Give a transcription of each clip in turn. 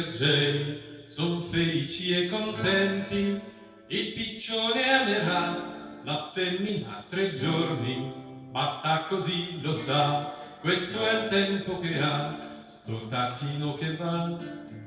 reggeri son felici e contenti, il piccione amerà la femmina tre giorni, basta così lo sa, questo è il tempo che ha, sto tacchino che va,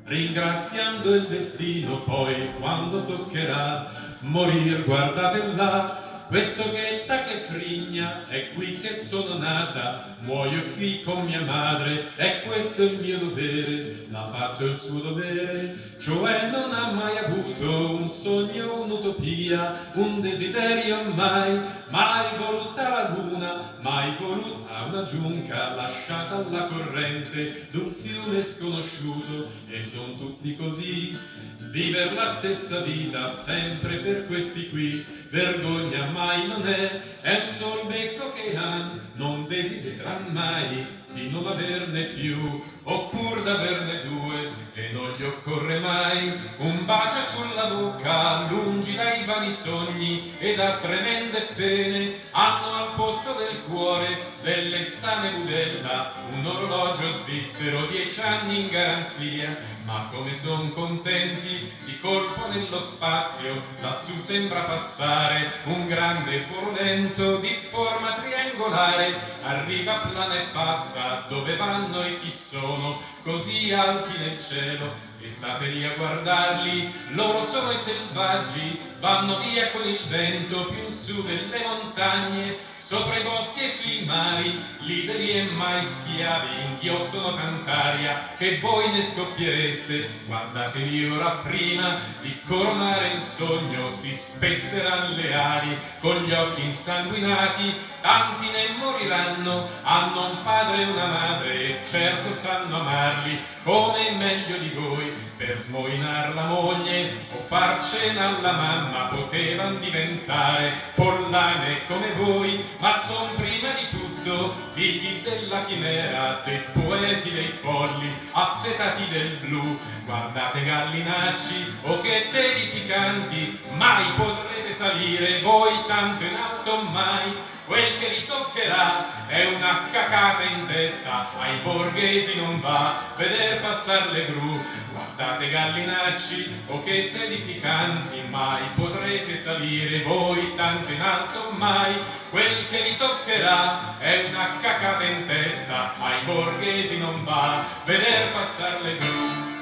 ringraziando il destino, poi quando toccherà morir, guardate là, questo ghetta che frigna, è qui che sono nata, muoio qui con mia madre, e questo è il mio dovere, l'ha fatto il suo dovere, cioè non ha mai avuto un sogno, un'utopia, un desiderio mai, mai voluta la luna, mai voluta una giunca lasciata alla corrente d'un fiume sconosciuto, e son tutti così, viver la stessa vita sempre per questi qui, vergogna mai non è, è un sol becco che han, non desidera mai di non averne più, oppur d'averne due, e non gli occorre mai. Un bacio sulla bocca, lungi dai vani sogni e da tremende pene, hanno al posto del cuore delle sane budella, un orologio svizzero, dieci anni in garanzia, ma come son contenti di colpo nello spazio lassù sembra passare un grande porolento di forma triangolare. Arriva plana e passa dove vanno e chi sono? Così alti nel cielo e state lì a guardarli. Loro sono i selvaggi vanno via con il vento più in su delle montagne sopra i boschi e sui mari, liberi e mai schiavi, inghiottono tant'aria che voi ne scoppiereste. Guardatevi ora prima di coronare il sogno, si spezzeranno le ali, con gli occhi insanguinati, tanti ne moriranno, hanno un padre e una madre, e certo sanno amarli, come meglio di voi, per smoinar la moglie o far cena alla mamma, potevan diventare pollane come voi, ma son prima di tutto figli della chimera, dei poeti, dei folli, assetati del blu. Guardate gallinacci, o che edificanti, mai potrete salire voi tanto in alto mai, quel che vi toccherà è una cacata in testa, ai borghesi non va, veder passar le gru, guardate gallinacci, o che edificanti, mai potrete salire voi tanto in alto mai, quel che vi toccherà è una cacata in testa, ai borghesi non va, veder passar le gru.